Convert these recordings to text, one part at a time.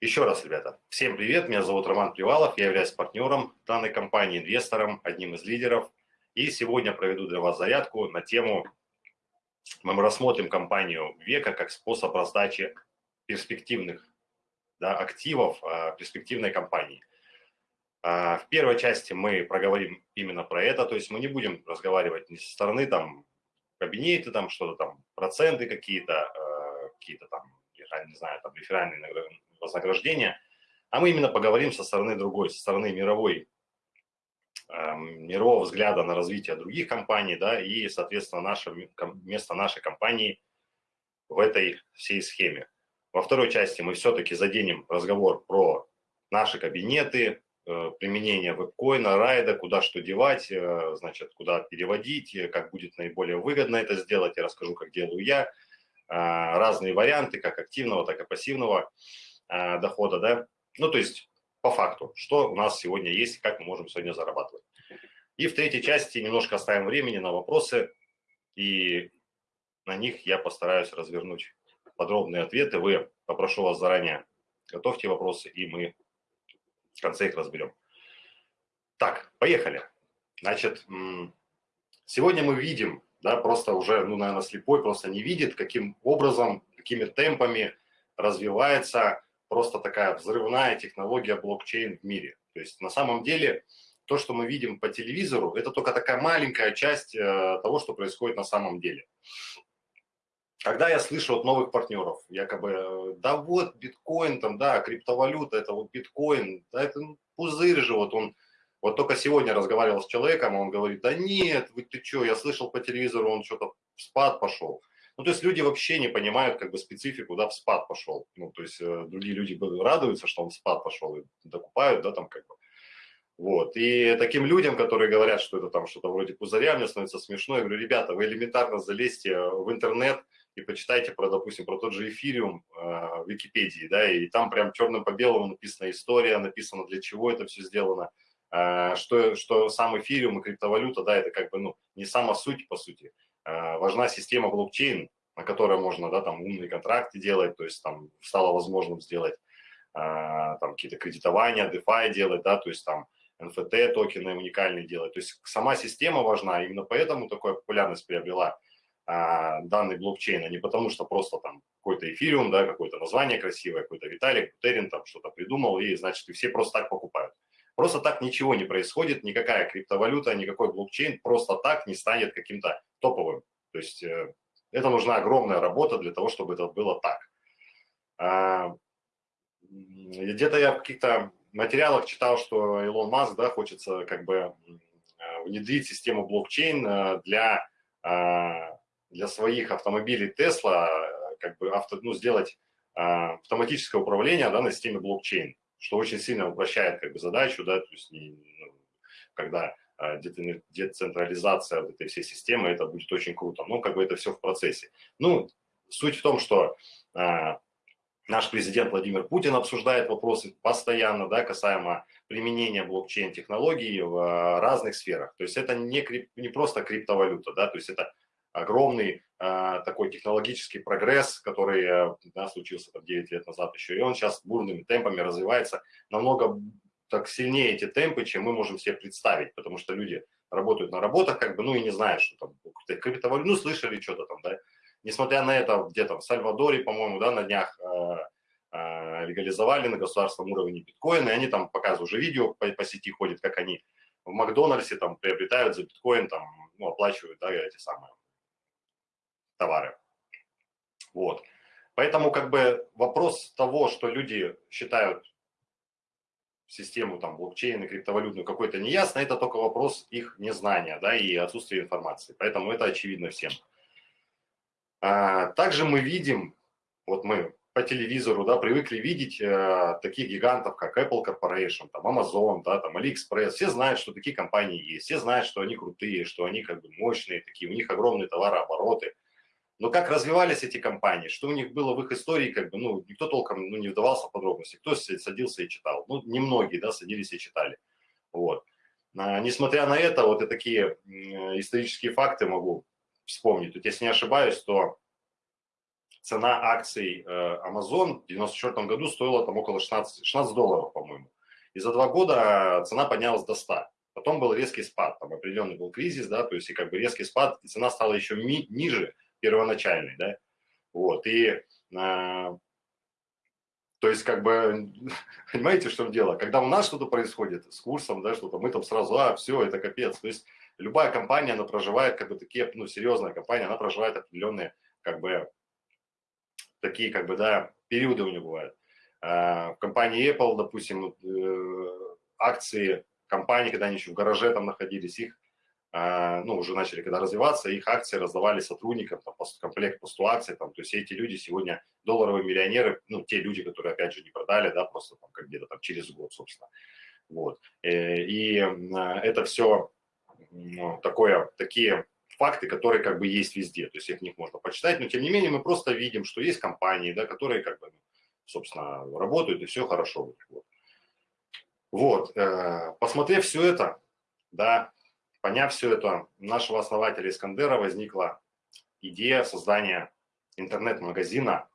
Еще раз, ребята, всем привет, меня зовут Роман Привалов, я являюсь партнером данной компании, инвестором, одним из лидеров. И сегодня проведу для вас зарядку на тему, мы рассмотрим компанию века как способ раздачи перспективных да, активов а, перспективной компании. А, в первой части мы проговорим именно про это, то есть мы не будем разговаривать ни со стороны там кабинеты, там что-то там, проценты какие-то, а, какие-то там, не знаю, там реферальные вознаграждения, а мы именно поговорим со стороны другой, со стороны мировой, э, мирового взгляда на развитие других компаний, да, и, соответственно, наше, место нашей компании в этой всей схеме. Во второй части мы все-таки заденем разговор про наши кабинеты, э, применение вебкоина, райда, куда что девать, э, значит, куда переводить, как будет наиболее выгодно это сделать, я расскажу, как делаю я, э, разные варианты, как активного, так и пассивного. Э, дохода, да, ну, то есть по факту, что у нас сегодня есть, как мы можем сегодня зарабатывать. И в третьей части немножко оставим времени на вопросы, и на них я постараюсь развернуть подробные ответы. Вы, попрошу вас заранее, готовьте вопросы, и мы в конце их разберем. Так, поехали. Значит, сегодня мы видим, да, просто уже, ну, наверное, слепой просто не видит, каким образом, какими темпами развивается просто такая взрывная технология блокчейн в мире. То есть на самом деле то, что мы видим по телевизору, это только такая маленькая часть э, того, что происходит на самом деле. Когда я слышу от новых партнеров, якобы, э, да вот биткоин, там, да, криптовалюта, это вот биткоин, да, это ну, пузырь же, вот он, вот только сегодня разговаривал с человеком, он говорит, да нет, вы ты что, я слышал по телевизору, он что-то в спад пошел. Ну, то есть люди вообще не понимают как бы специфику, да, в спад пошел. Ну, то есть э, другие люди радуются, что он в спад пошел и докупают, да, там как бы. Вот. И таким людям, которые говорят, что это там что-то вроде пузыря, мне становится смешно. Я говорю, ребята, вы элементарно залезьте в интернет и почитайте про, допустим, про тот же эфириум э, в Википедии, да, и там прям черным по белому написана история, написано, для чего это все сделано, э, что, что сам эфириум и криптовалюта, да, это как бы, ну, не сама суть, по сути, Э, важна система блокчейн, на которой можно, да, там умные контракты делать, то есть там стало возможным сделать э, там какие-то кредитования, DeFi делать, да, то есть там NFT токены уникальные делать. То есть сама система важна, именно поэтому такая популярность приобрела а, данный блокчейн, а не потому что просто там какой-то эфириум, да, какое-то название красивое, какой-то Виталик, Бутерин там что-то придумал, и значит, и все просто так покупают. Просто так ничего не происходит, никакая криптовалюта, никакой блокчейн просто так не станет каким-то топовым. То есть э, это нужна огромная работа для того, чтобы это было так. А, где-то я в каких-то материалах читал, что Илон Маск да, хочется как бы внедрить систему блокчейн э, для, а, для своих автомобилей Tesla, как бы авто, ну, сделать а, автоматическое управление да, на системе блокчейн что очень сильно упрощает как бы задачу, да, то есть ну, когда децентрализация вот этой всей системы, это будет очень круто. Ну, как бы это все в процессе. Ну, суть в том, что а, наш президент Владимир Путин обсуждает вопросы постоянно, да, касаемо применения блокчейн-технологий в а, разных сферах. То есть это не, крип, не просто криптовалюта, да, то есть это огромный э, такой технологический прогресс, который э, да, случился там 9 лет назад еще, и он сейчас бурными темпами развивается намного так сильнее эти темпы, чем мы можем себе представить, потому что люди работают на работах, как бы, ну и не знают, что там криптовалюту, ну слышали что-то там, да. Несмотря на это, где-то в Сальвадоре, по-моему, да, на днях э, э, легализовали на государственном уровне биткоин, и они там показывают уже видео по, по сети ходят, как они в Макдональдсе там приобретают за биткоин, там, ну, оплачивают, да, эти самые товары. Вот. Поэтому как бы вопрос того, что люди считают систему там блокчейн и криптовалютную какой-то неясно, это только вопрос их незнания, да, и отсутствия информации. Поэтому это очевидно всем. А, также мы видим, вот мы по телевизору, да, привыкли видеть э, таких гигантов, как Apple Corporation, там Amazon, да, там AliExpress. Все знают, что такие компании есть, все знают, что они крутые, что они как бы мощные такие, у них огромные товарообороты. Но как развивались эти компании, что у них было в их истории, как бы, ну, никто толком ну, не вдавался в подробности. Кто садился и читал? Ну, немногие, да, садились и читали. Вот. А, несмотря на это, вот и такие исторические факты могу вспомнить. Тут, если не ошибаюсь, то цена акций э, Amazon в 94 году стоила там около 16, 16 долларов, по-моему. И за два года цена поднялась до 100. Потом был резкий спад, там определенный был кризис, да, то есть и как бы резкий спад, и цена стала еще ми- ниже первоначальной, да. Вот, и э, то есть, как бы, понимаете, что дело? Когда у нас что-то происходит с курсом, да, что-то, мы там сразу, а, все, это капец. То есть, любая компания, она проживает, как бы, такие, ну, серьезная компания, она проживает определенные, как бы, такие, как бы, да, периоды у нее бывают. А, в компании Apple, допустим, э, акции компании, когда они еще в гараже там находились, их, ну, уже начали когда развиваться, их акции раздавали сотрудникам, там, комплект по 100 акций, там, то есть эти люди сегодня долларовые миллионеры, ну, те люди, которые, опять же, не продали, да, просто там, как где-то там через год, собственно. Вот. Э, и это все ну, такое, такие факты, которые как бы есть везде, то есть их них можно почитать, но тем не менее мы просто видим, что есть компании, да, которые как бы, собственно, работают и все хорошо. Вот. Вот, э, посмотрев все это, да, поняв все это, у нашего основателя Искандера возникла идея создания интернет-магазина,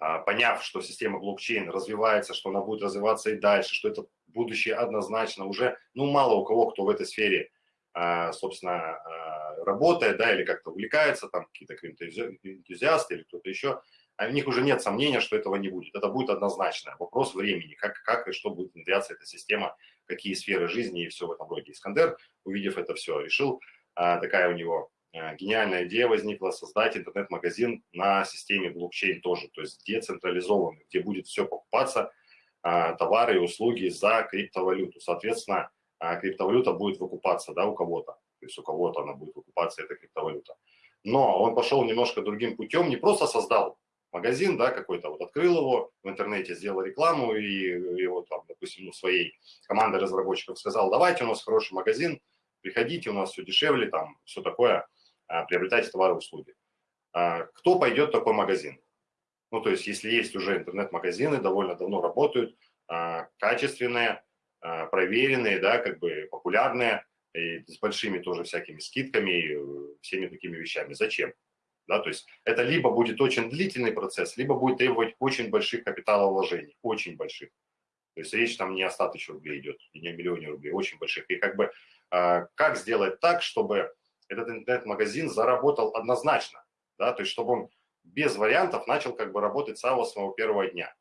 а, поняв, что система блокчейн развивается, что она будет развиваться и дальше, что это будущее однозначно уже, ну, мало у кого, кто в этой сфере, а, собственно, а, работает, да, или как-то увлекается, там, какие-то энтузиасты или кто-то еще, у них уже нет сомнения, что этого не будет. Это будет однозначно. Вопрос времени, как, как и что будет внедряться эта система, какие сферы жизни и все в этом роде. Искандер, увидев это все, решил, а, такая у него а, гениальная идея возникла, создать интернет-магазин на системе блокчейн тоже, то есть децентрализованный, где будет все покупаться, а, товары и услуги за криптовалюту. Соответственно, криптовалюта будет выкупаться да, у кого-то, то есть у кого-то она будет выкупаться, эта криптовалюта. Но он пошел немножко другим путем, не просто создал магазин, да, какой-то, вот открыл его в интернете, сделал рекламу и его там, допустим, ну, своей командой разработчиков сказал, давайте, у нас хороший магазин, приходите, у нас все дешевле, там, все такое, а, приобретайте товары и услуги. А, кто пойдет в такой магазин? Ну, то есть, если есть уже интернет-магазины, довольно давно работают, а, качественные, проверенные, да, как бы популярные, и с большими тоже всякими скидками, и э, всеми такими вещами. Зачем? Да, то есть это либо будет очень длительный процесс, либо будет требовать очень больших капиталовложений, очень больших. То есть речь там не о 100 тысяч рублей идет, и не о миллионе рублей, очень больших. И как бы э, как сделать так, чтобы этот интернет-магазин заработал однозначно, да, то есть чтобы он без вариантов начал как бы работать с самого первого дня.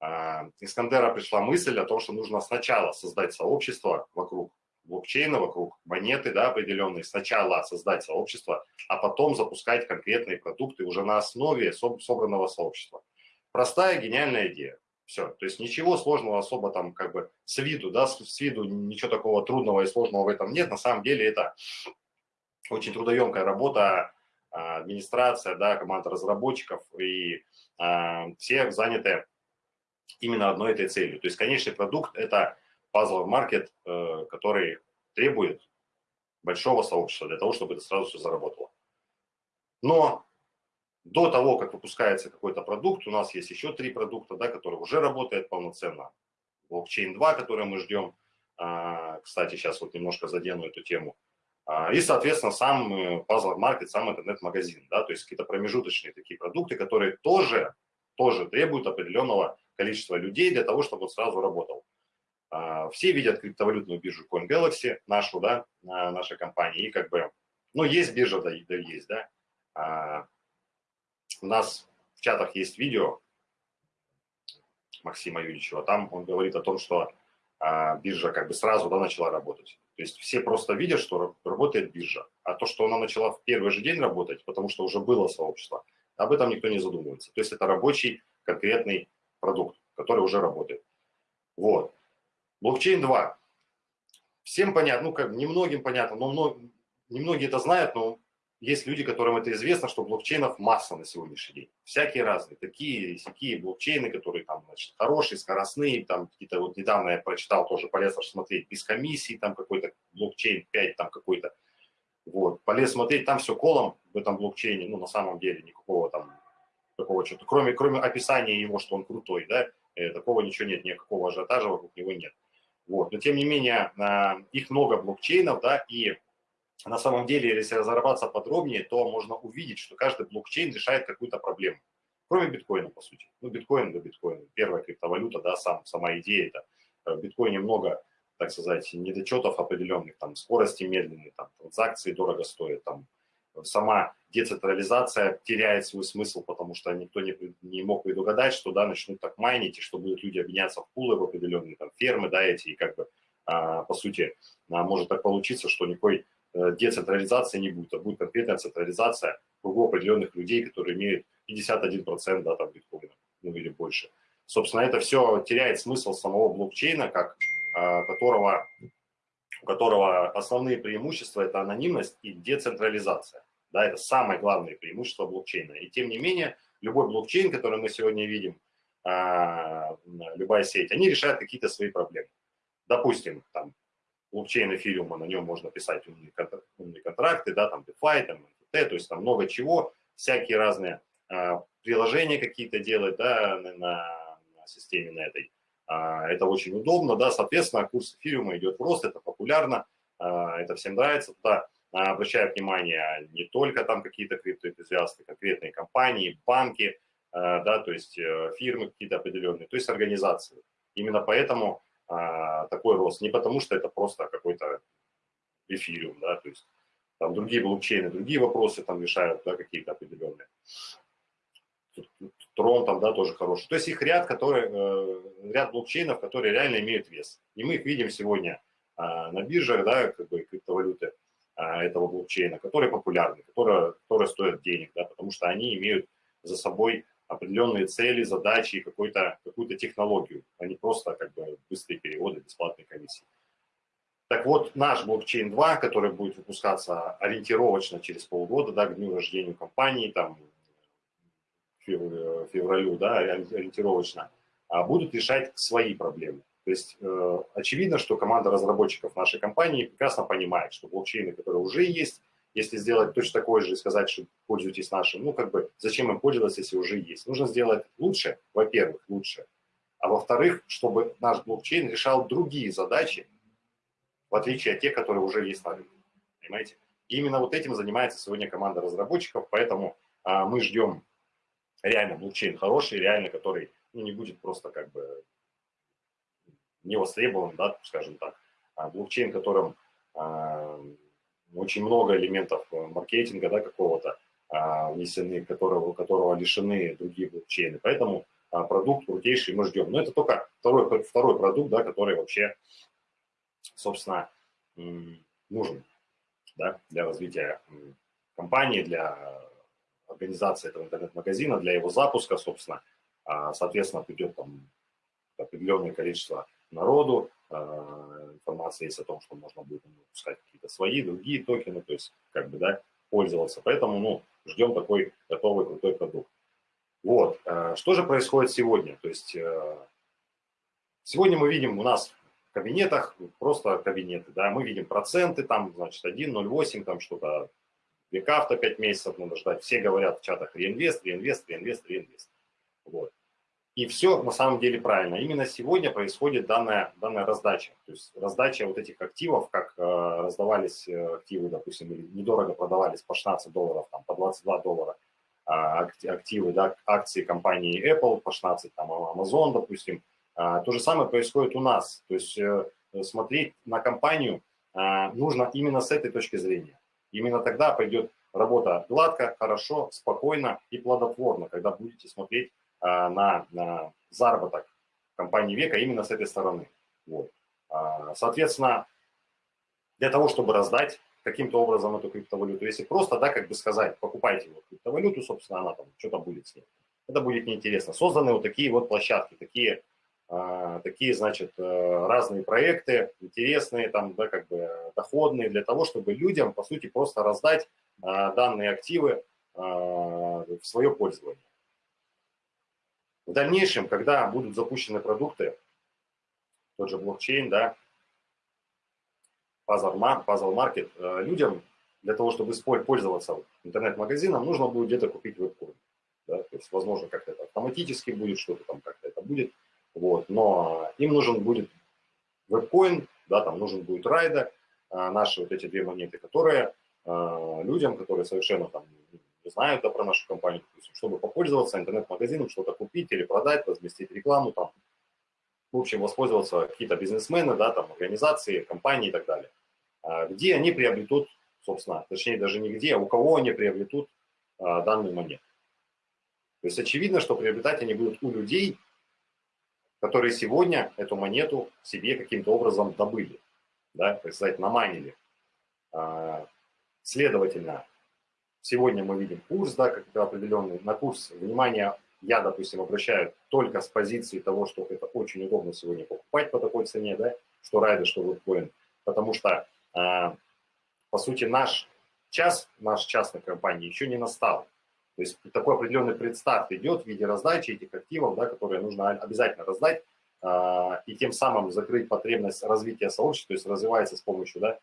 Э, Искандера пришла мысль о том, что нужно сначала создать сообщество вокруг блокчейна, вокруг монеты да, определенной, сначала создать сообщество, а потом запускать конкретные продукты уже на основе собранного сообщества. Простая, гениальная идея. Все. То есть ничего сложного особо там как бы с виду, да, с, виду ничего такого трудного и сложного в этом нет. На самом деле это очень трудоемкая работа, а, администрация, да, команда разработчиков и а, все заняты именно одной этой целью. То есть конечный продукт – это пазлов маркет, э, который требует большого сообщества для того, чтобы это сразу все заработало. Но до того, как выпускается какой-то продукт, у нас есть еще три продукта, да, которые уже работают полноценно. Блокчейн 2, который мы ждем. А, кстати, сейчас вот немножко задену эту тему. А, и, соответственно, сам э, Puzzle Market, сам интернет-магазин, да, то есть какие-то промежуточные такие продукты, которые тоже, тоже требуют определенного количества людей для того, чтобы он сразу работал. А, все видят криптовалютную биржу CoinGalaxy, нашу, да, наша компания, и как бы, ну, есть биржа, да, да есть, да. А, у нас в чатах есть видео Максима Юрьевичева, там он говорит о том, что а, биржа как бы сразу, да, начала работать. То есть все просто видят, что работает биржа, а то, что она начала в первый же день работать, потому что уже было сообщество, об этом никто не задумывается. То есть это рабочий конкретный продукт, который уже работает. Вот. Блокчейн 2. Всем понятно, ну как немногим понятно, но мно, немногие это знают, но есть люди, которым это известно, что блокчейнов масса на сегодняшний день. Всякие разные, такие такие блокчейны, которые там, значит, хорошие, скоростные, там какие-то, вот недавно я прочитал, тоже полезно смотреть, без комиссии, там какой-то блокчейн 5, там какой-то, вот, полез смотреть, там все колом в этом блокчейне, ну, на самом деле, никакого там, такого что-то, кроме, кроме описания его, что он крутой, да, э, такого ничего нет, никакого ажиотажа вокруг него нет. Вот. Но тем не менее, а, их много блокчейнов, да, и на самом деле, если разобраться подробнее, то можно увидеть, что каждый блокчейн решает какую-то проблему. Кроме биткоина, по сути. Ну, биткоин да биткоин. Первая криптовалюта, да, сам, сама идея это. Э, в биткоине много, так сказать, недочетов определенных, там, скорости медленные, там, транзакции дорого стоят, там, сама децентрализация теряет свой смысл, потому что никто не, не мог предугадать, что, да, начнут так майнить, и что будут люди объединяться в пулы, в определенные, там, фермы, да, эти, и как бы, а, по сути, а, может так получиться, что никакой Э, децентрализации не будет, а будет конкретная централизация кругов определенных людей, которые имеют 51% да, там, биткоина, ну или больше. Собственно, это все теряет смысл самого блокчейна, как, а, которого, у которого основные преимущества – это анонимность и децентрализация. Да, это самое главное преимущество блокчейна. И тем не менее, любой блокчейн, который мы сегодня видим, а, любая сеть, они решают какие-то свои проблемы. Допустим, там, блокчейн эфириума, на нем можно писать умные, умные контракты, да, там DeFi, там NFT, то есть там много чего, всякие разные а, приложения какие-то делать, да, на, на, системе на этой. А, это очень удобно, да, соответственно, курс эфириума идет в рост, это популярно, это всем нравится, туда а, обращаю внимание не только там какие-то криптоэнтузиасты, конкретные компании, банки, а, да, то есть э, фирмы какие-то определенные, то есть организации. Именно поэтому а, такой рост. Не потому, что это просто какой-то эфириум, да, то есть там другие блокчейны, другие вопросы там решают, да, какие-то определенные. Трон там, да, тоже хороший. То есть их ряд, который, э, ряд блокчейнов, которые реально имеют вес. И мы их видим сегодня на биржах, да, как бы криптовалюты этого блокчейна, которые популярны, которые, которые стоят денег, да, потому что они имеют за собой определенные цели, задачи, какую-то какую технологию, а не просто как бы быстрые переводы, бесплатные комиссии. Так вот, наш блокчейн 2, который будет выпускаться ориентировочно через полгода, да, к дню рождения компании, там, февралю, да, ориентировочно, а будут решать свои проблемы. То есть э, очевидно, что команда разработчиков нашей компании прекрасно понимает, что блокчейны, которые уже есть, если сделать точно такое же и сказать, что пользуйтесь нашим, ну, как бы, зачем им пользоваться, если уже есть? Нужно сделать лучше, во-первых, лучше. А во-вторых, чтобы наш блокчейн решал другие задачи, в отличие от тех, которые уже есть на рынке. Понимаете? И именно вот этим занимается сегодня команда разработчиков, поэтому а, мы ждем реально блокчейн хороший, реально, который ну, не будет просто как бы не востребован, да, скажем так, а блокчейн, которым а, очень много элементов э, маркетинга да, какого-то а, внесены, которого, которого лишены другие блокчейны. Поэтому продукт крутейший мы ждем. Но это только второй, второй продукт, да, который вообще, собственно, нужен да, для развития компании, для организации этого интернет-магазина, для его запуска, собственно. Соответственно, придет там определенное количество народу, а, информация есть о том, что можно будет выпускать какие-то свои, другие токены, то есть как бы, да, пользоваться. Поэтому, ну, ждем такой готовый крутой продукт. Вот, а, что же происходит сегодня? То есть а, сегодня мы видим у нас в кабинетах просто кабинеты, да, мы видим проценты, там, значит, 1,08, там что-то, века 5 месяцев надо ждать. Все говорят в чатах реинвест, реинвест, реинвест, реинвест. Вот. И все на самом деле правильно. Именно сегодня происходит данная, данная раздача. То есть раздача вот этих активов, как э, раздавались э, активы, допустим, или недорого продавались по 16 долларов, там, по 22 доллара э, активы, да, акции компании Apple по 16, там, Amazon, допустим. Э, то же самое происходит у нас. То есть э, смотреть на компанию э, нужно именно с этой точки зрения. Именно тогда пойдет работа гладко, хорошо, спокойно и плодотворно, когда будете смотреть а, на, на заработок компании века именно с этой стороны. Вот. А, соответственно, для того, чтобы раздать каким-то образом эту криптовалюту, если просто, да, как бы сказать, покупайте вот криптовалюту, собственно, она там что-то будет с ней, это будет неинтересно. Созданы вот такие вот площадки, такие, а, такие, значит, э, разные проекты, интересные, там, да, как бы доходные, для того, чтобы людям, по сути, просто раздать данные активы в свое пользование. В дальнейшем, когда будут запущены продукты, тот же блокчейн, да, puzzle market, э, людям для того, чтобы пользоваться интернет-магазином, нужно будет где-то купить веб-коин. Да? То есть, возможно, как-то это автоматически будет, что-то там как-то это будет. Вот. Но им нужен будет веб-коин, да, там нужен будет райда, наши вот эти две монеты, которые людям, которые совершенно там знают да, про нашу компанию, допустим, чтобы попользоваться интернет-магазином, что-то купить или продать, разместить рекламу там, в общем, воспользоваться какие-то бизнесмены, да, там, организации, компании и так далее, где они приобретут, собственно, точнее даже не где, а у кого они приобретут данную монету. То есть очевидно, что приобретать они будут у людей, которые сегодня эту монету себе каким-то образом добыли, да, так сказать, наманили. А, следовательно, сегодня мы видим курс, да, как определенный, на курс, внимание, я, допустим, обращаю только с позиции того, что это очень удобно сегодня покупать по такой цене, да, что райды, что биткоин, потому что, а, по сути, наш час, наш час на компании еще не настал. То есть такой определенный предстарт идет в виде раздачи этих активов, да, которые нужно обязательно раздать, э, и тем самым закрыть потребность развития сообщества, то есть развивается с помощью да,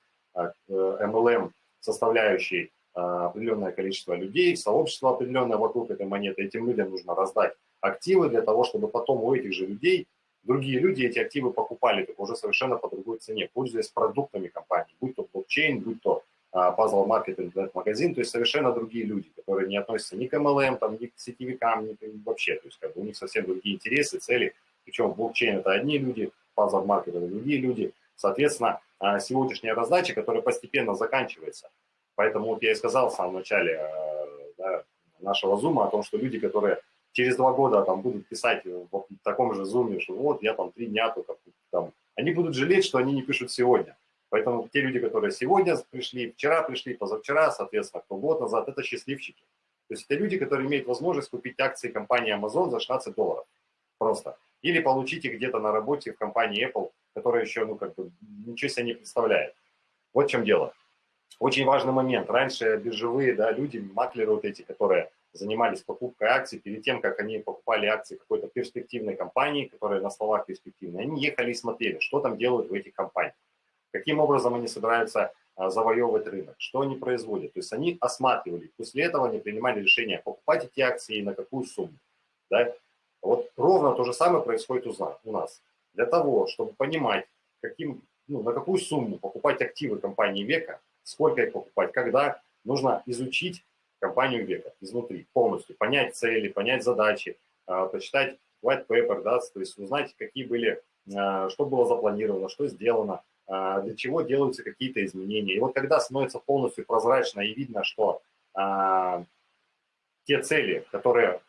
MLM составляющей э, определенное количество людей, сообщество определенное вокруг этой монеты, этим людям нужно раздать активы для того, чтобы потом у этих же людей другие люди эти активы покупали, только уже совершенно по другой цене, пользуясь продуктами компании, будь то блокчейн, будь то Puzzle Market интернет-магазин, то есть совершенно другие люди, которые не относятся ни к MLM, там, ни к сетевикам, ни к, вообще, то есть как бы у них совсем другие интересы, цели, причем блокчейн это одни люди, Puzzle Market это другие люди, соответственно, а, сегодняшняя раздача, которая постепенно заканчивается, поэтому вот я и сказал в самом начале э, да, нашего зума о том, что люди, которые через два года там будут писать в таком же зуме, что вот я там три дня только там, они будут жалеть, что они не пишут сегодня, Поэтому те люди, которые сегодня пришли, вчера пришли, позавчера, соответственно, кто год назад, это счастливчики. То есть это люди, которые имеют возможность купить акции компании Amazon за 16 долларов. Просто. Или получить их где-то на работе в компании Apple, которая еще, ну, как бы, ничего себе не представляет. Вот в чем дело. Очень важный момент. Раньше биржевые да, люди, маклеры вот эти, которые занимались покупкой акций, перед тем, как они покупали акции какой-то перспективной компании, которая на словах перспективная, они ехали и смотрели, что там делают в этих компаниях каким образом они собираются а, завоевывать рынок, что они производят. То есть они осматривали, после этого они принимали решение, покупать эти акции и на какую сумму. Да? Вот ровно то же самое происходит у нас. Для того, чтобы понимать, каким, ну, на какую сумму покупать активы компании Века, сколько их покупать, когда, нужно изучить компанию Века изнутри полностью, понять цели, понять задачи, а, почитать white paper, да, то есть узнать, какие были, а, что было запланировано, что сделано, а, для чего делаются какие-то изменения. И вот когда становится полностью прозрачно и видно, что те цели, которые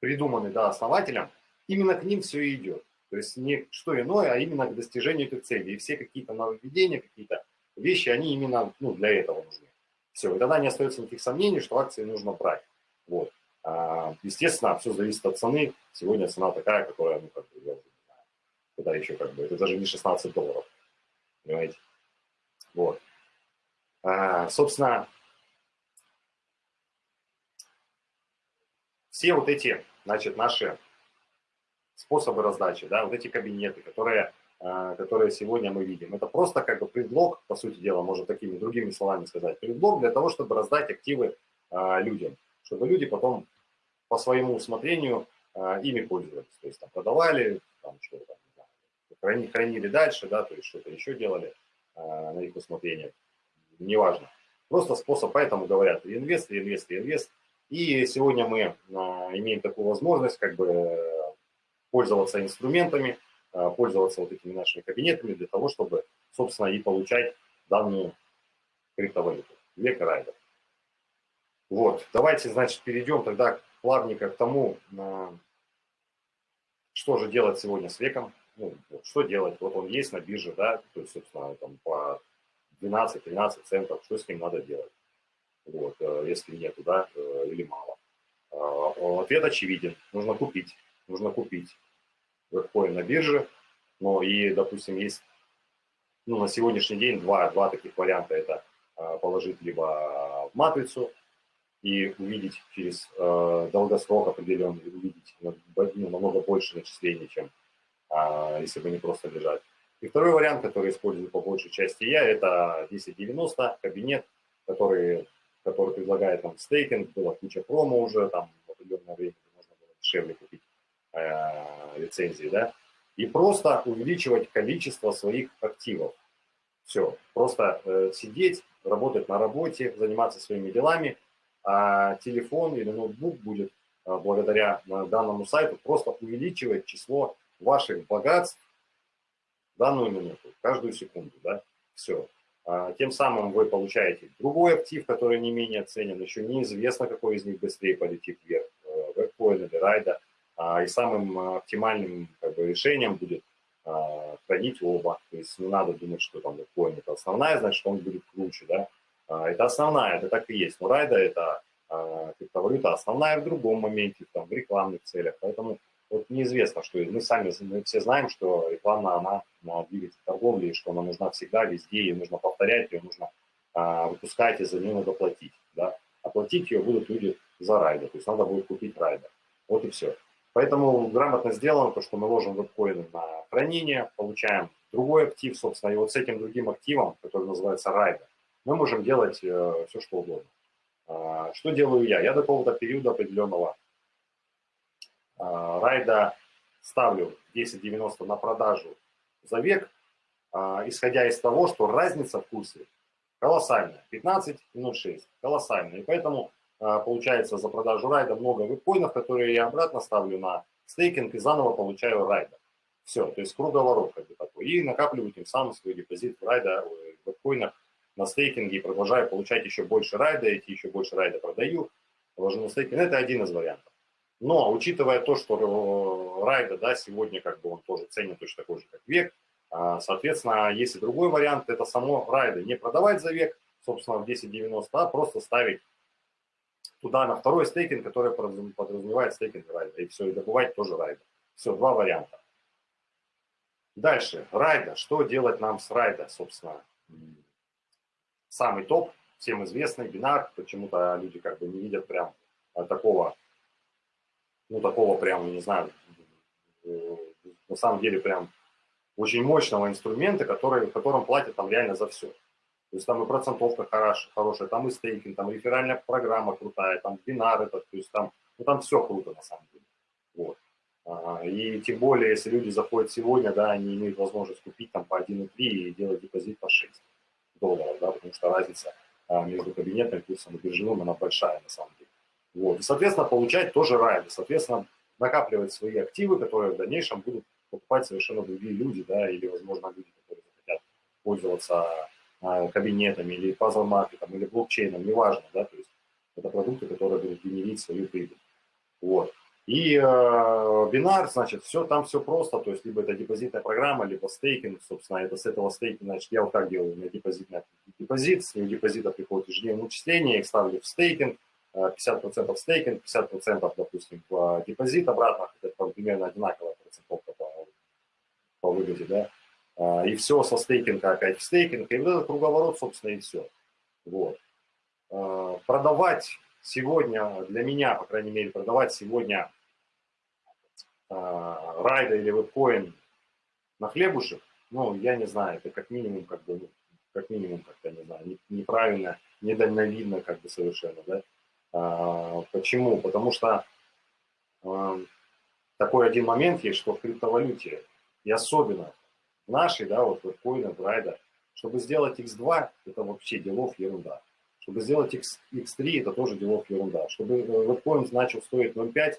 придуманы да, основателем, именно к ним все и идет. То есть не что иное, а именно к достижению этих целей. И все какие-то нововведения, какие-то вещи, они именно ну, для этого нужны. Все, и тогда не остается никаких сомнений, что акции нужно брать. Вот. А, естественно, все зависит от цены. Сегодня цена такая, которая, ну, как бы, я уже не знаю, куда еще как бы, это даже не 16 долларов понимаете? Вот. А, собственно, все вот эти, значит, наши способы раздачи, да, вот эти кабинеты, которые, которые сегодня мы видим, это просто как бы предлог, по сути дела, можно такими другими словами сказать, предлог для того, чтобы раздать активы а, людям, чтобы люди потом по своему усмотрению а, ими пользовались, то есть там продавали, там что-то, хранили, хранили дальше, да, то есть что-то еще делали на их усмотрение, неважно. Просто способ, поэтому говорят инвест, инвест, инвест. И сегодня мы имеем такую возможность как бы пользоваться инструментами, пользоваться вот этими нашими кабинетами для того, чтобы, собственно, и получать данную криптовалюту. Век райдер. Вот, давайте, значит, перейдем тогда плавненько к тому, что же делать сегодня с веком ну, что делать? Вот он есть на бирже, да, то есть, собственно, там по 12-13 центов, что с ним надо делать? Вот, э, если нету, да, э, или мало. Ответ очевиден. Нужно купить. Нужно купить биткоин на бирже. Но и, допустим, есть ну, на сегодняшний день два, два таких варианта. Это а, положить либо в матрицу и увидеть через э, долгосрок определенный, увидеть ну, намного больше начислений, чем а, если бы не просто лежать. И второй вариант, который использую по большей части я, это 1090 кабинет, который, который предлагает там стейкинг, было куча промо уже, там в определенное время можно было дешевле купить э, лицензии, да, и просто увеличивать количество своих активов. Все, просто э, сидеть, работать на работе, заниматься своими делами, а телефон или ноутбук будет э, благодаря э, данному сайту просто увеличивать число ваших богатств данную минуту, каждую секунду, да, все. А, тем самым вы получаете другой актив, который не менее ценен, еще неизвестно, какой из них быстрее полетит вверх, э, вебкоин или райда, и самым оптимальным как бы, решением будет а, хранить оба. То есть не надо думать, что там биткоин это основная, значит он будет круче, да. А, это основная, это так и есть. Но райда это а, криптовалюта основная в другом моменте, там, в рекламных целях. Поэтому вот неизвестно, что мы сами мы все знаем, что реклама, она на двигатель торговли, что она нужна всегда, везде, ее нужно повторять, ее нужно а, выпускать, и за нее надо платить. Да? Оплатить ее будут люди за райда, то есть надо будет купить райда. Вот и все. Поэтому грамотно сделано то, что мы ложим веб-коины на хранение, получаем другой актив, собственно, и вот с этим другим активом, который называется райда, мы можем делать э, все, что угодно. А, что делаю я? Я до какого-то периода определенного а, райда ставлю 10.90 на продажу за век, а, исходя из того, что разница в курсе колоссальная. 15.06, колоссальная. И поэтому получается за продажу райда много вебкоинов, которые я обратно ставлю на стейкинг и заново получаю райда. Все, то есть круговорот как бы такой. И накапливаю тем самым свой депозит в райда, в вебкоинах на стейкинге и продолжаю получать еще больше райда, эти еще больше райда продаю, вложу на стейкинг. Это один из вариантов. Но учитывая то, что райда да, сегодня как бы он тоже ценен точно такой же, как век, соответственно, если другой вариант, это само райда не продавать за век, собственно, в 10.90, а просто ставить туда на второй стейкинг, который подразумевает стейкинг райда. И все, и добывать тоже райда. Все, два варианта. Дальше, райда. Что делать нам с райда, собственно? Самый топ, всем известный, бинар. Почему-то люди как бы не видят прям а, такого, ну такого прям, не знаю, э, на самом деле прям очень мощного инструмента, который, которым платят там реально за все. То есть там и процентовка хорошая, хорошая, там и стейкинг, там реферальная программа крутая, там бинар этот, то есть там, ну там все круто на самом деле. Вот. А, и тем более, если люди заходят сегодня, да, они имеют возможность купить там по 1,3 и делать депозит по 6 долларов, да, потому что разница а, между кабинетным курсом и биржевым, она большая на самом деле. Вот. И, соответственно, получать тоже райды, соответственно, накапливать свои активы, которые в дальнейшем будут покупать совершенно другие люди, да, или, возможно, люди, которые захотят пользоваться кабинетами или пазл-маркетом, или блокчейном, неважно, да, то есть это продукты, которые будут генерить свою прибыль. Вот. И э, бинар, значит, все, там все просто, то есть либо это депозитная программа, либо стейкинг, собственно, это с этого стейкинга, значит, я вот так делаю, у меня депозитный депозит, с него депозита приходит ежедневное начисление, их ставлю в стейкинг, 50% стейкинг, 50%, допустим, в депозит обратно, это примерно одинаковая процентовка по, по выгоде, да, а, и все со стейкинга опять в стейкинг, и вот этот круговорот, собственно, и все. Вот. А, продавать сегодня, для меня, по крайней мере, продавать сегодня а, райда или вебкоин на хлебушек, ну, я не знаю, это как минимум, как бы, ну, как минимум, как-то, не знаю, неправильно, недальновидно, как бы, совершенно, да. А, почему? Потому что а, такой один момент есть, что в криптовалюте, и особенно нашей, да, вот биткоина, брайда, чтобы сделать x2, это вообще делов ерунда. Чтобы сделать X, X3, это тоже делов ерунда. Чтобы биткоин начал стоить 0,5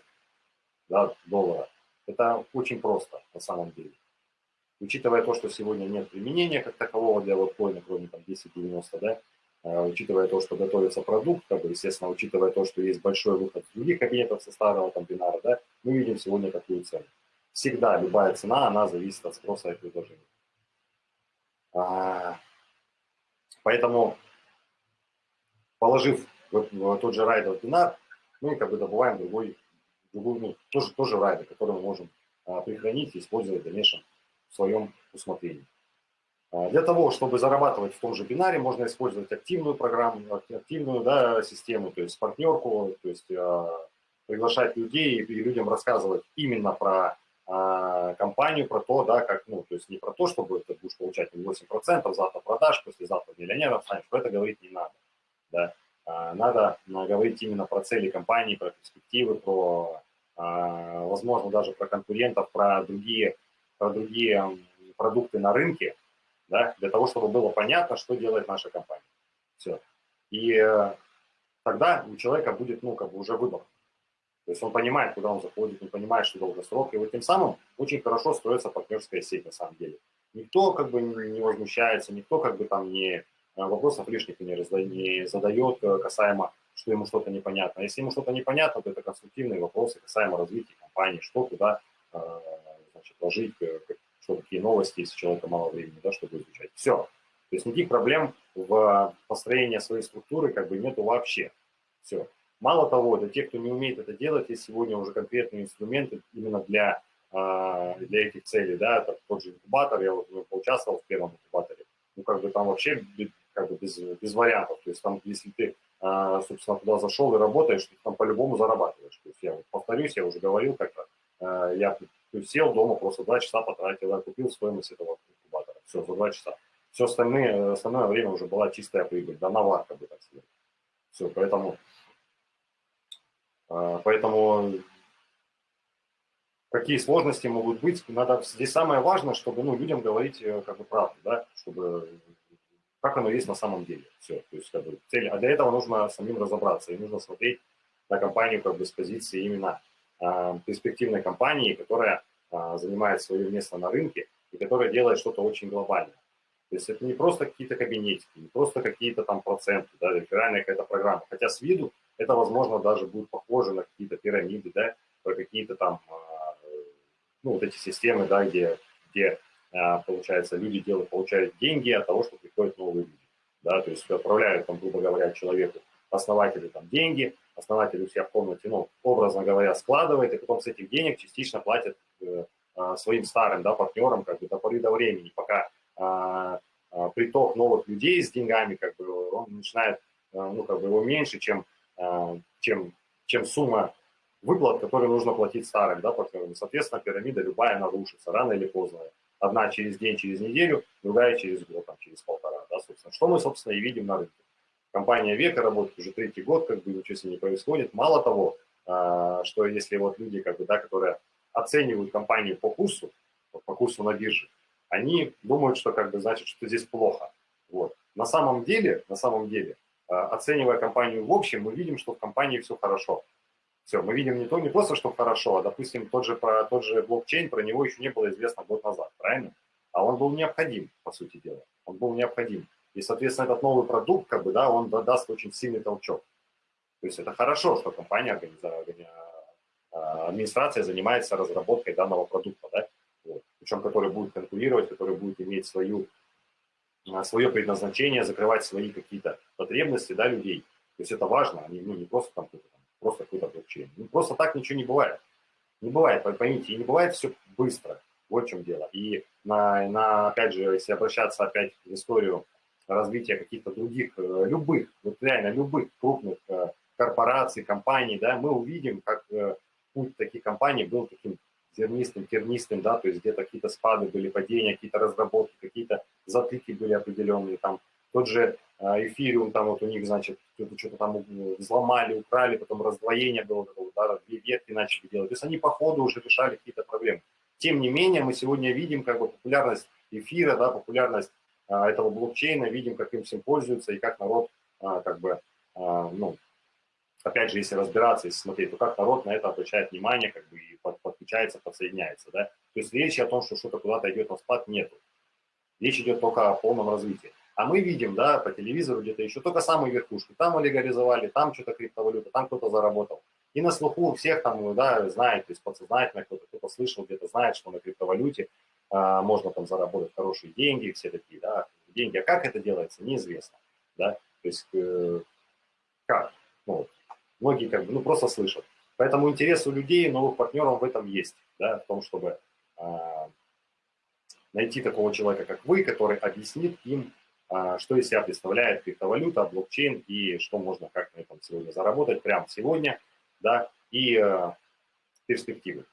да, доллара, это очень просто на самом деле. Учитывая то, что сегодня нет применения как такового для биткоина, кроме там 1090, да, а, учитывая то, что готовится продукт, как бы, естественно, учитывая то, что есть большой выход других кабинетов со старого там бинара, да, мы видим сегодня такую цену. Всегда любая цена, она зависит от спроса и предложения. А, поэтому, положив в, тот же райдер бинар, мы как бы добываем другой, другой ну, тоже, тоже райдер, который мы можем а, прихранить и использовать в дальнейшем в своем усмотрении. А, для того, чтобы зарабатывать в том же бинаре, можно использовать активную программу, активную да, систему, то есть партнерку, то есть э, приглашать людей и людям рассказывать именно про э, компанию, про то, да, как, ну, то есть не про то, чтобы ты будешь получать 8%, завтра продаж, послезавтра миллионером станешь, про это говорить не надо, да. А, надо говорить именно про цели компании, про перспективы, про, возможно, даже про конкурентов, про другие, про другие продукты на рынке, да, для того, чтобы было понятно, что делает наша компания. Все. И э, тогда у человека будет, ну, как бы уже выбор. То есть он понимает, куда он заходит, он понимает, что долгосрок. И вот тем самым очень хорошо строится партнерская сеть на самом деле. Никто как бы не возмущается, никто как бы там не э, вопросов лишних не, не задает э, касаемо, что ему что-то непонятно. Если ему что-то непонятно, то это конструктивные вопросы касаемо развития компании, что куда значит, ложить, что какие новости, если человека мало времени, да, чтобы изучать. Все. То есть никаких проблем в построении своей структуры как бы нету вообще. Все. Мало того, для тех, кто не умеет это делать, есть сегодня уже конкретные инструменты именно для, а, для этих целей. Да, это тот же инкубатор, я вот ну, поучаствовал в первом инкубаторе. Ну, как бы там вообще как бы без, без вариантов. То есть там, если ты, а, собственно, туда зашел и работаешь, ты там по-любому зарабатываешь. То есть я вот повторюсь, я уже говорил как-то, а, я сел дома, просто два часа потратил, я купил стоимость этого инкубатора. Все, за два часа. Все остальное, остальное время уже была чистая прибыль, да наварка бы так сказать. Все, поэтому, поэтому какие сложности могут быть, надо, здесь самое важное, чтобы ну, людям говорить э, как бы правду, да, чтобы как оно есть на самом деле. Все, то есть как бы цель, а для этого нужно самим разобраться, и нужно смотреть на компанию как бы с позиции именно а, перспективной компании, которая а, занимает свое место на рынке и которая делает что-то очень глобальное. То есть это не просто какие-то кабинетики, не просто какие-то там проценты, да, реферальная какая-то программа. Хотя с виду это, возможно, даже будет похоже на какие-то пирамиды, да, про какие-то там, а, ну, вот эти системы, да, где, где получается, люди делают, получают деньги от того, что приходят новые люди, да, то есть отправляют, там, грубо говоря, человеку, основателю там деньги, основатель у себя в комнате, ну, образно говоря, складывает, и потом с этих денег частично платит э, э, своим старым да, партнерам как бы до поры до времени, пока приток новых людей с деньгами, как бы, он начинает, ну, как бы его меньше, чем, чем, чем сумма выплат, которые нужно платить старым, да, партнерам. Соответственно, пирамида любая нарушится, рано или поздно. Одна через день, через неделю, другая через год, там, через полтора, да, собственно. Что мы, собственно, и видим на рынке. Компания Века работает уже третий год, как бы ничего с не происходит. Мало того, а, что если вот люди, как бы, да, которые оценивают компанию по курсу, по курсу на бирже, они думают, что как бы значит, что здесь плохо. Вот. На самом деле, на самом деле, оценивая компанию в общем, мы видим, что в компании все хорошо. Все, мы видим не то, не просто, что хорошо, а, допустим, тот же, про, тот же блокчейн, про него еще не было известно год назад, правильно? А он был необходим, по сути дела. Он был необходим. И, соответственно, этот новый продукт, как бы, да, он даст очень сильный толчок. То есть это хорошо, что компания, а, администрация занимается разработкой данного продукта, да, вот. причем который будет конкурировать, который будет иметь свою, свое предназначение, закрывать свои какие-то потребности да, людей. То есть это важно, они, ну, не просто там, там просто какой-то блокчейн. Ну, просто так ничего не бывает. Не бывает, поймите, и не бывает все быстро. Вот в чем дело. И на, на, опять же, если обращаться опять в историю развития каких-то других, э, любых, вот реально любых крупных э, корпораций, компаний, да, мы увидим, как э, путь таких компаний был таким зернистым, тернистым, да, то есть где-то какие-то спады были, падения, какие-то разработки, какие-то затыки были определенные, там тот же эфириум, там вот у них, значит, что-то там взломали, украли, потом раздвоение было, да, две ветки начали делать, то есть они по ходу уже решали какие-то проблемы. Тем не менее, мы сегодня видим как бы популярность эфира, да, популярность а, этого блокчейна, видим, как им всем пользуются и как народ, а, как бы, а, ну, опять же, если разбираться, если смотреть, то как народ на это обращает внимание, как бы и подключается, подсоединяется, да. То есть речи о том, что что-то куда-то идет на спад, нету. Речь идет только о полном развитии. А мы видим, да, по телевизору где-то еще только самые верхушки. Там легализовали, там что-то криптовалюта, там кто-то заработал. И на слуху у всех там, да, знает, то есть подсознательно кто-то, кто-то слышал, где-то знает, что на криптовалюте а, можно там заработать хорошие деньги, все такие, да, деньги. А как это делается, неизвестно, да, то есть э, как, ну, многие как бы, ну, просто слышат. Поэтому интерес у людей, новых партнеров в этом есть, да, в том, чтобы э, найти такого человека, как вы, который объяснит им, э, что из себя представляет криптовалюта, блокчейн и что можно как на этом сегодня заработать прямо сегодня, да, и э, перспективы.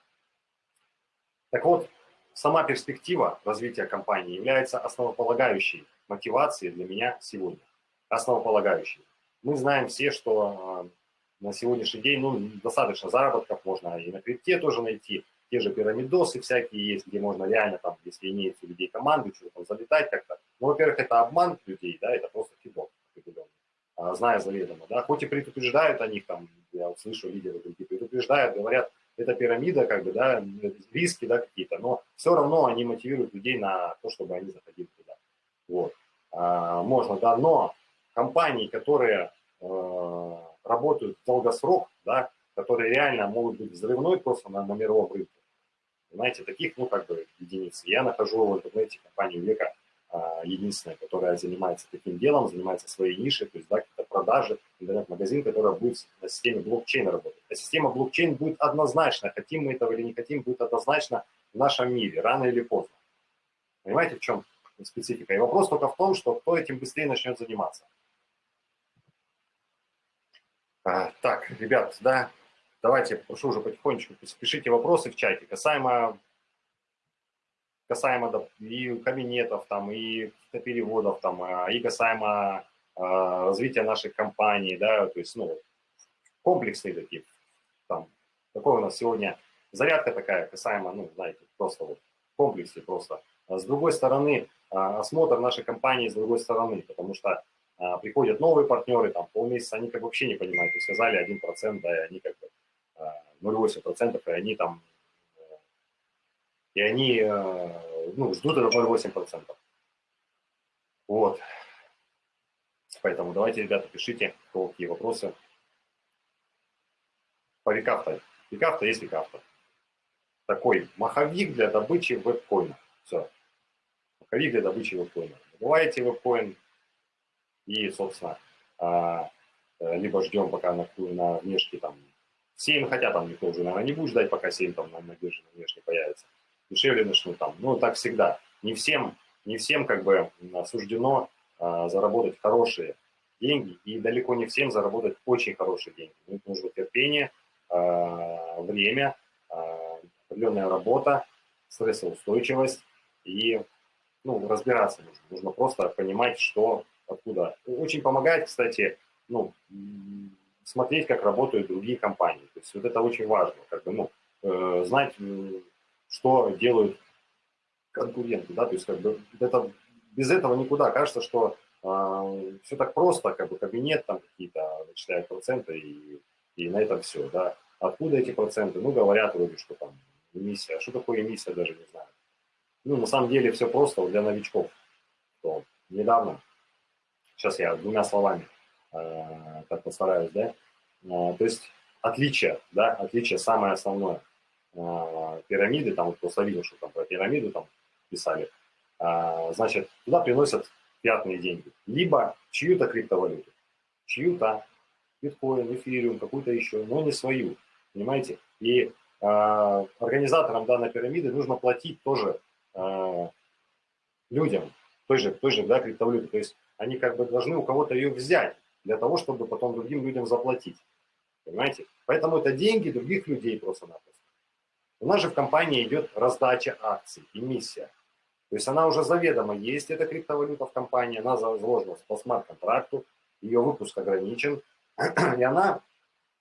Так вот, Сама перспектива развития компании является основополагающей мотивацией для меня сегодня. Основополагающей. Мы знаем все, что э, на сегодняшний день ну, достаточно заработков можно и на крипте тоже найти. Те же пирамидосы всякие есть, где можно реально, там, если имеется у людей команды, что-то там залетать как-то, Ну, во-первых, это обман людей, да, это просто кидок определенный, а, зная заведомо, да, хоть и предупреждают о них, там, я услышу лидеры другие, предупреждают, говорят, это пирамида, как бы, да, риски, да, какие-то, но все равно они мотивируют людей на то, чтобы они заходили туда. Вот. А, можно, да, но компании, которые э, работают в долгосрок, да, которые реально могут быть взрывной просто на, на мировом рынке, знаете, таких, ну, как бы, единицы. Я нахожу в интернете компанию века, а, единственная, которая занимается таким делом, занимается своей нишей, то есть, да, какие-то продажи, интернет-магазин, который будет на системе блокчейна работать. А система блокчейн будет однозначно, хотим мы этого или не хотим, будет однозначно в нашем мире, рано или поздно. Понимаете, в чем специфика? И вопрос только в том, что кто этим быстрее начнет заниматься. А, так, ребят, да, давайте, прошу уже потихонечку, пишите вопросы в чате касаемо, касаемо и кабинетов, там, и переводов, там, а, и касаемо э, развития наших компаний, да, то есть, ну, комплексные такие, там, такой у нас сегодня зарядка такая, касаемо, ну, знаете, просто вот в комплексе просто. А с другой стороны, осмотр нашей компании с другой стороны, потому что а, приходят новые партнеры, там полмесяца, они как бы вообще не понимают, то сказали 1%, да, и они как бы 0,8%, и они там, и они, э, ну, ждут это 0,8%. Вот. Поэтому давайте, ребята, пишите, какие вопросы. По Викафта. Викафта есть Викафта. Такой маховик для добычи веб-коина. Все. Маховик для добычи веб-коина. Добываете веб-коин, и, собственно, а, э, либо ждем, пока на, на внешке там 7, хотя там никто уже, наверное, не будет ждать, пока 7 там на, на бирже на внешке появится. Дешевле начнут там. Ну, так всегда. Не всем, не всем как бы суждено а, заработать хорошие деньги, и далеко не всем заработать очень хорошие деньги. Ну, нужно терпение, а, время, а, определенная работа, стрессоустойчивость и ну, разбираться нужно. Нужно просто понимать, что откуда. Очень помогает, кстати, ну, смотреть, как работают другие компании. То есть вот это очень важно, как бы, ну, э, знать, что делают конкуренты, да, то есть как бы это, без этого никуда. Кажется, что э, все так просто, как бы кабинет там какие-то начисляют проценты и, и на этом все, да. Откуда эти проценты? Ну, говорят вроде, что там эмиссия. А что такое эмиссия, даже не знаю. Ну, на самом деле все просто для новичков. То недавно Сейчас я двумя словами э, так постараюсь, да. Э, то есть отличие, да, отличие самое основное. Э, пирамиды, там вот просто видел, что там про пирамиду там писали. Э, значит, туда приносят пятные деньги. Либо чью-то криптовалюту, чью-то биткоин, эфириум, какую-то еще, но не свою, понимаете? И э, организаторам данной пирамиды нужно платить тоже э, людям, той же, той же да, криптовалюты. То есть они как бы должны у кого-то ее взять для того, чтобы потом другим людям заплатить. Понимаете? Поэтому это деньги других людей просто-напросто. У нас же в компании идет раздача акций, эмиссия. То есть она уже заведомо есть, эта криптовалюта в компании, она заложена по смарт-контракту, ее выпуск ограничен, и она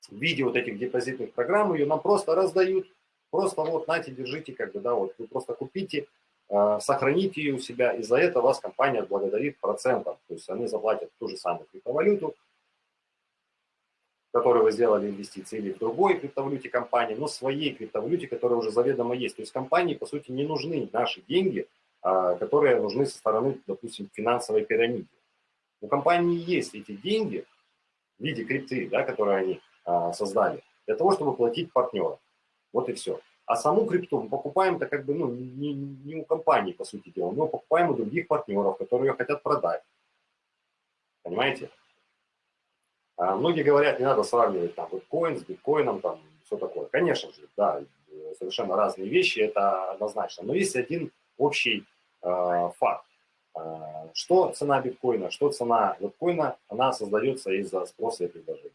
в виде вот этих депозитных программ ее нам просто раздают, просто вот, нате, держите, как бы, да, вот вы просто купите, сохраните ее у себя, и за это вас компания благодарит процентом. То есть они заплатят ту же самую криптовалюту, которую вы сделали инвестиции, или в другой криптовалюте компании, но своей криптовалюте, которая уже заведомо есть. То есть компании, по сути, не нужны наши деньги, а, которые нужны со стороны, допустим, финансовой пирамиды. У компании есть эти деньги в виде крипты, да, которые они а, создали, для того, чтобы платить партнерам. Вот и все. А саму крипту мы покупаем-то как бы, ну, не, не у компании, по сути дела, мы покупаем у других партнеров, которые ее хотят продать. Понимаете? А многие говорят, не надо сравнивать там биткоин с биткоином, там, все такое. Конечно же, да, совершенно разные вещи, это однозначно. Но есть один общий э, факт. Э, что цена биткоина, что цена биткоина, она создается из-за спроса и предложения.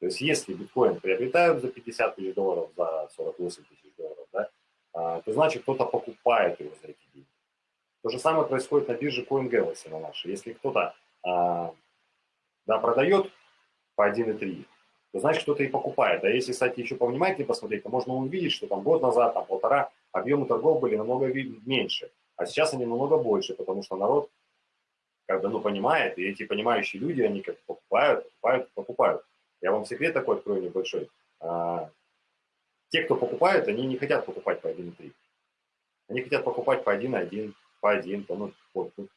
То есть если биткоин приобретают за 50 тысяч долларов, за 48 тысяч долларов, да, а, то значит кто-то покупает его за эти деньги. То же самое происходит на бирже CoinGalaxy на нашей. Если кто-то а, да, продает по 1,3, то значит кто-то и покупает. А если, кстати, еще повнимательнее посмотреть, то можно увидеть, что там год назад, там полтора, объемы торгов были намного меньше, а сейчас они намного больше, потому что народ как бы, ну, понимает, и эти понимающие люди, они как покупают, покупают, покупают. Я вам секрет такой открою небольшой. А, те, кто покупают, они не хотят покупать по 1,3. Они хотят покупать по 1,1, по 1, по, ну, вот, ну,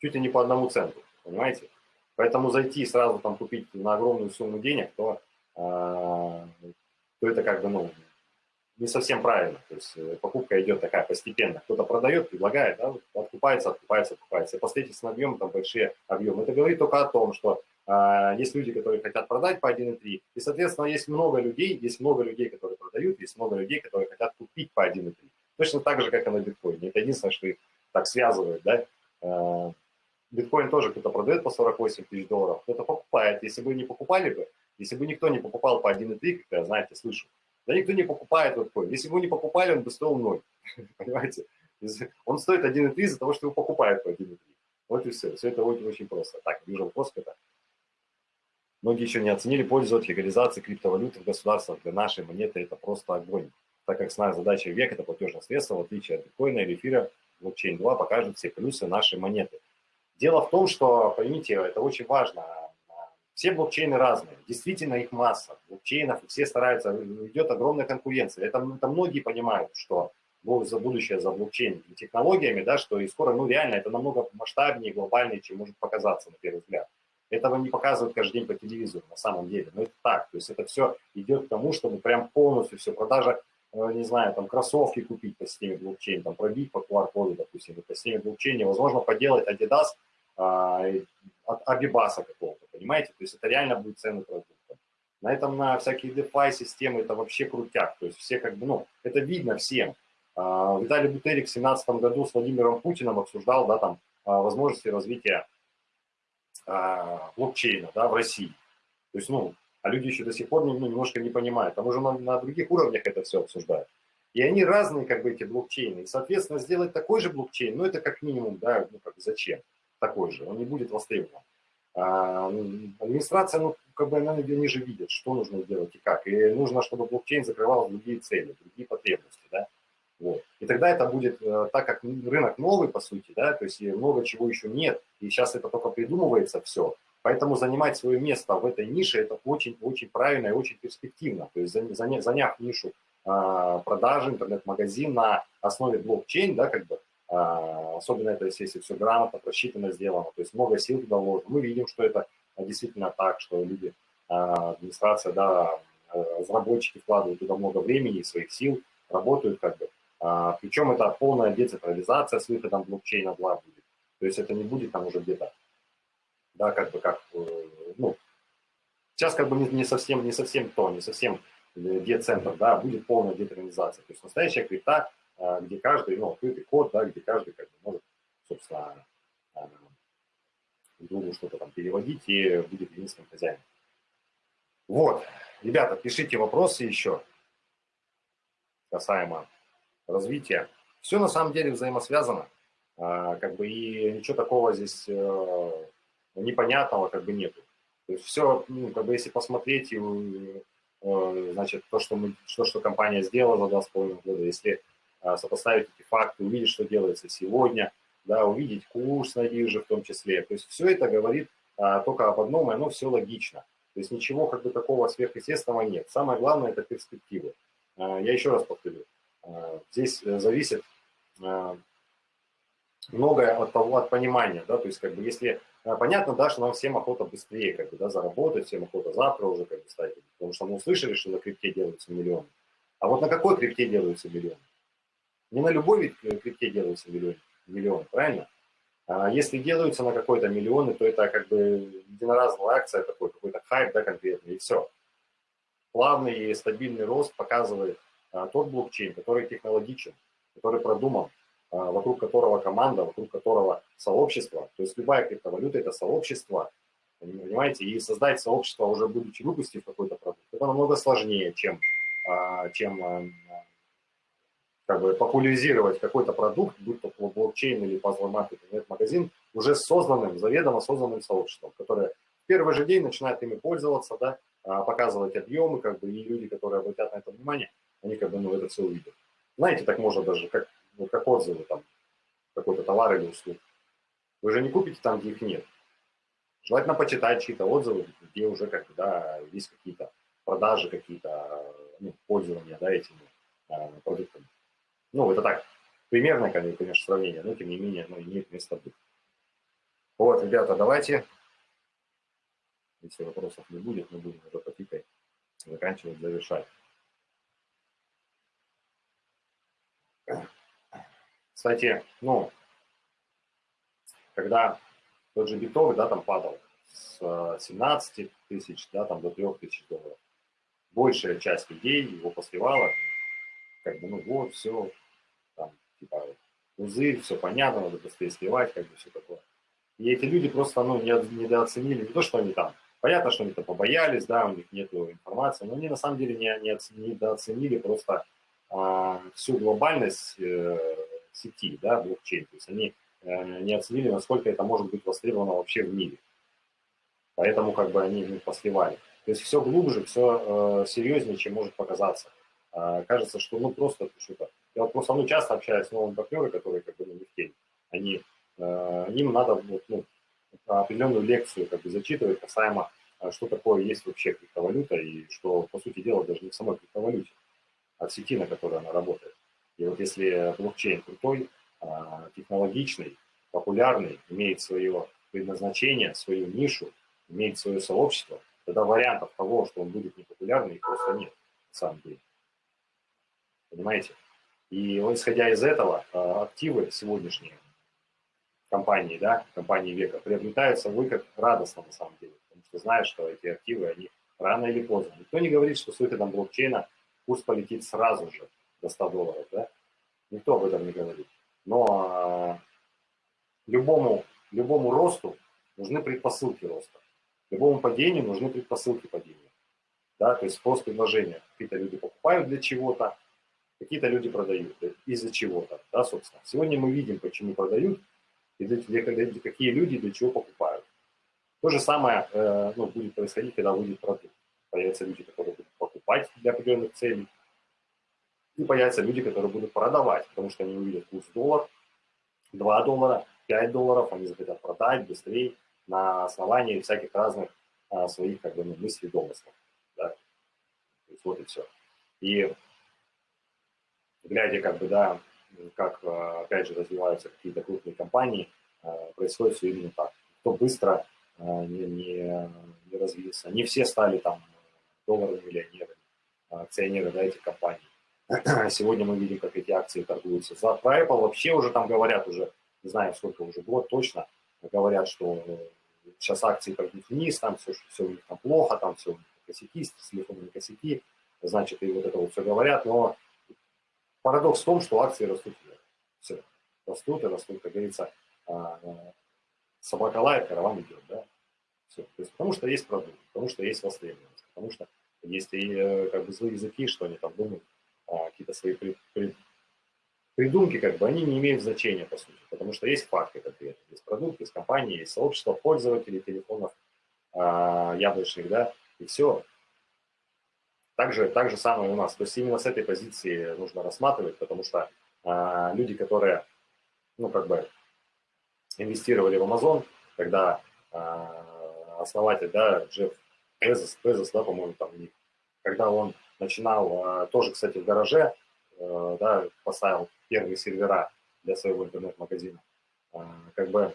чуть ли не по одному центу, понимаете? Поэтому зайти и сразу там купить на огромную сумму денег, то, а, то это как бы, ну, не совсем правильно. То есть э, покупка идет такая постепенно. Кто-то продает, предлагает, да, откупается, откупается, откупается. И последовательно объемы, там большие объемы. Это говорит только о том, что есть люди, которые хотят продать по 1,3, и, соответственно, есть много людей, есть много людей, которые продают, есть много людей, которые хотят купить по 1,3. Точно так же, как и на биткоине. Это единственное, что их так связывает, да. А, биткоин тоже кто-то продает по 48 тысяч долларов, кто-то покупает. Если бы не покупали бы, если бы никто не покупал по 1,3, как я, знаете, слышу, да никто не покупает биткоин. Если бы его не покупали, он бы стоил 0. Понимаете? Он стоит 1,3 из-за того, что его покупают по 1,3. Вот и все. Все это очень, очень просто. Так, вижу вопрос какой-то. Многие еще не оценили пользу от легализации криптовалюты в государствах. Для нашей монеты это просто огонь. Так как основная задача века – это платежное средство, в отличие от биткоина или эфира, блокчейн 2 покажет все плюсы нашей монеты. Дело в том, что, поймите, это очень важно. Все блокчейны разные, действительно их масса. Блокчейнов все стараются, идет огромная конкуренция. Это, это многие понимают, что за будущее за блокчейн технологиями, да, что и скоро, ну реально, это намного масштабнее, глобальнее, чем может показаться на первый взгляд. Этого не показывают каждый день по телевизору, на самом деле. Но это так. То есть это все идет к тому, чтобы прям полностью все, продажа, э, не знаю, там кроссовки купить по системе блокчейн, там пробить по QR-коду, допустим, по системе блокчейн, возможно, поделать Adidas а, от Абибаса какого-то, понимаете? То есть это реально будет ценный продукт. На этом, на всякие DeFi системы, это вообще крутяк. То есть все как бы, ну, это видно всем. А, Виталий Бутерик в 2017 году с Владимиром Путиным обсуждал, да, там, а, возможности развития а, блокчейна да, в России. То есть, ну, а люди еще до сих пор ну, немножко не понимают. Там уже на, на других уровнях это все обсуждают. И они разные, как бы, эти блокчейны. И, соответственно, сделать такой же блокчейн, ну, это как минимум, да, ну, как зачем такой же, он не будет востребован. А, администрация, ну, как бы, она, они же видят, что нужно сделать и как. И нужно, чтобы блокчейн закрывал другие цели, другие потребности, да. Вот. И тогда это будет, э, так как рынок новый, по сути, да, то есть много чего еще нет, и сейчас это только придумывается все, поэтому занимать свое место в этой нише, это очень-очень правильно и очень перспективно. То есть заняв, заняв нишу а, продажи, интернет-магазин на основе блокчейн, да, как бы, а, особенно это если все грамотно, просчитано сделано, то есть много сил туда вложено. Мы видим, что это действительно так, что люди, а, администрация, да, разработчики вкладывают туда много времени и своих сил, работают как бы, причем это полная децентрализация с выходом блокчейна 2 будет. То есть это не будет там уже где-то, да, как бы как, э, ну, сейчас как бы не, совсем, не совсем то, не совсем децентр, да, будет полная децентрализация. То есть настоящая крипта, а, где каждый, ну, открытый код, да, где каждый как бы может, собственно, а, другу что-то там переводить и будет единственным хозяином. Вот, ребята, пишите вопросы еще касаемо развития. Все на самом деле взаимосвязано, а, как бы и ничего такого здесь э, непонятного как бы нету. То есть все, ну, как бы если посмотреть, э, значит, то, что, мы, то, что компания сделала за два с половиной года, если а, сопоставить эти факты, увидеть, что делается сегодня, да, увидеть курс на бирже в том числе. То есть все это говорит а, только об одном, и оно все логично. То есть ничего как бы такого сверхъестественного нет. Самое главное – это перспективы. Я еще раз повторю. Э, здесь э, зависит э, многое от того, от понимания, да, то есть как бы если понятно, да, что нам всем охота быстрее как бы, да, заработать, всем охота завтра уже как бы стать, потому что мы услышали, что на крипте делаются миллионы. А вот на какой крипте делаются миллионы? Не на любой вид крипте делаются миллионы, миллионы правильно? А если делаются на какой-то миллионы, то это как бы единоразовая акция такой, какой-то хайп, да, конкретный, и все. Плавный и стабильный рост показывает тот блокчейн, который технологичен, который продуман, а, вокруг которого команда, вокруг которого сообщество. То есть любая криптовалюта – это сообщество, понимаете? И создать сообщество, уже будучи выпустив какой-то продукт, это намного сложнее, чем, а, чем как бы популяризировать какой-то продукт, будь то блокчейн или пазл-маркет, интернет-магазин, уже созданным, заведомо созданным сообществом, которое в первый же день начинает ими пользоваться, да, показывать объемы, как бы, и люди, которые обратят на это внимание – они как бы ну, это все увидят. Знаете, так можно даже, как, ну, как отзывы там, какой-то товар или услуг. Вы же не купите там, где их нет. Желательно почитать чьи-то отзывы, где уже как да, есть какие-то продажи, какие-то ну, пользования да, этими э, продуктами. Ну, это так, примерное, конечно, сравнение, но тем не менее оно имеет место быть. Вот, ребята, давайте, если вопросов не будет, мы будем уже потихой заканчивать, завершать. Кстати, ну, когда тот же битовый, да, там падал с 17 э, тысяч, да, там до 3 тысяч долларов, большая часть людей его посливала, как бы, ну вот, все, там, типа, узы, все понятно, надо быстрее сливать, как бы все такое. И эти люди просто, ну, недооценили, не то, что они там, понятно, что они там побоялись, да, у них нет информации, но они на самом деле не, не недооценили просто а, всю глобальность э, сети, да, блокчейн. То есть они э, не оценили, насколько это может быть востребовано вообще в мире. Поэтому как бы они ну, посливали. То есть все глубже, все э, серьезнее, чем может показаться. Э, кажется, что ну просто что-то. Я вот просто ну, часто общаюсь с новыми партнерами, которые как бы ну, не в. Они, э, им надо вот, ну, определенную лекцию как бы зачитывать касаемо, что такое есть вообще криптовалюта и что, по сути дела, даже не в самой криптовалюте, а в сети, на которой она работает. И вот если блокчейн крутой, а, технологичный, популярный, имеет свое предназначение, свою нишу, имеет свое сообщество, тогда вариантов того, что он будет непопулярный, просто нет, на самом деле. Понимаете? И исходя из этого, а, активы сегодняшние компании, да, компании века, приобретаются вы как радостно на самом деле, потому что знаешь, что эти активы, они рано или поздно. Никто не говорит, что с выходом блокчейна курс полетит сразу же до 100 долларов, да? Никто об этом не говорит. Но э, любому, любому росту нужны предпосылки роста. Любому падению нужны предпосылки падения. Да, то есть спрос предложения. Какие-то люди покупают для чего-то, какие-то люди продают из-за чего-то. Да, собственно. Сегодня мы видим, почему продают и для, для, для, какие люди для чего покупают. То же самое э, ну, будет происходить, когда выйдет продукт. Появятся люди, которые будут покупать для определенных целей, и появятся люди, которые будут продавать, потому что они увидят курс доллар, 2 доллара, 5 долларов, они захотят продать быстрее на основании всяких разных а, своих как бы, ну, мыслей, домыслов. Да? То есть вот и все. И глядя как бы, да, как, а, опять же, развиваются какие-то крупные компании, а, происходит все именно так. Кто быстро а, не, не, не развился. Не все стали там долларовыми миллионерами, акционеры да, этих компаний. Сегодня мы видим, как эти акции торгуются. За Apple вообще уже там говорят уже, не знаю, сколько уже, год точно, говорят, что сейчас акции пойдут вниз, там все, все у них там плохо, там все у них косяки, с телефонами косяки, значит, и вот это вот все говорят, но парадокс в том, что акции растут. Все, растут и растут, как говорится, а, собака лает, караван идет, да, все. То есть потому что есть продукт, потому что есть востребованность, потому что есть и э, как бы злые языки, что они там думают, какие-то свои при, при, придумки, как бы, они не имеют значения, по сути, потому что есть факты конкретно, есть продукт, есть компания, есть сообщество пользователей телефонов а, яблочных, да, и все. Также, так же самое у нас. То есть именно с этой позиции нужно рассматривать, потому что а, люди, которые, ну, как бы, инвестировали в Amazon, когда а, основатель, да, Джефф Безос, Безос, да, по-моему, там, когда он начинал а, тоже, кстати, в гараже, э, да, поставил первые сервера для своего интернет-магазина. А, как бы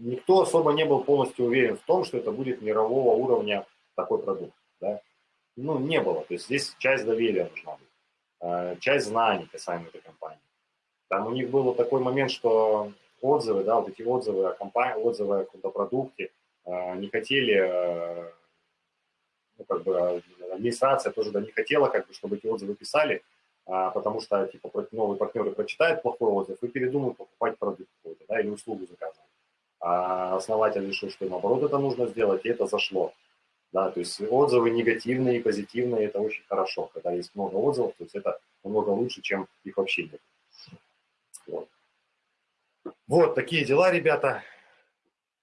никто особо не был полностью уверен в том, что это будет мирового уровня такой продукт. Да? Ну, не было. То есть здесь часть доверия нужна быть, а, часть знаний касаемо этой компании. Там у них был такой момент, что отзывы, да, вот эти отзывы о компании, отзывы о каком-то продукте не хотели ну, как бы администрация тоже да, не хотела, как бы, чтобы эти отзывы писали, а, потому что типа новые партнеры прочитают плохой отзыв и передумают покупать продукт какой-то, да, или услугу заказывать. А основатель решил, что наоборот это нужно сделать, и это зашло. Да, то есть отзывы негативные и позитивные, это очень хорошо. Когда есть много отзывов, то есть это намного лучше, чем их вообще нет. Вот. вот такие дела, ребята.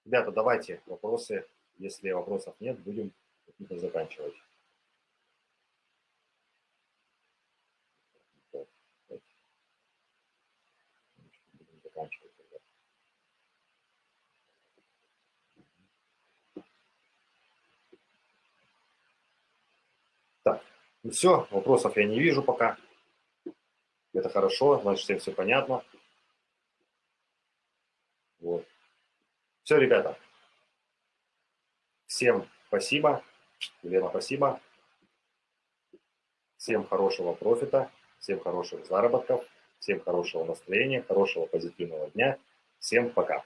Ребята, давайте вопросы. Если вопросов нет, будем заканчивать. заканчивать. Так, ну все, вопросов я не вижу пока. Это хорошо, значит, всем все понятно. Вот. Все, ребята. Всем спасибо. Елена, спасибо. Всем хорошего профита, всем хороших заработков, всем хорошего настроения, хорошего позитивного дня. Всем пока.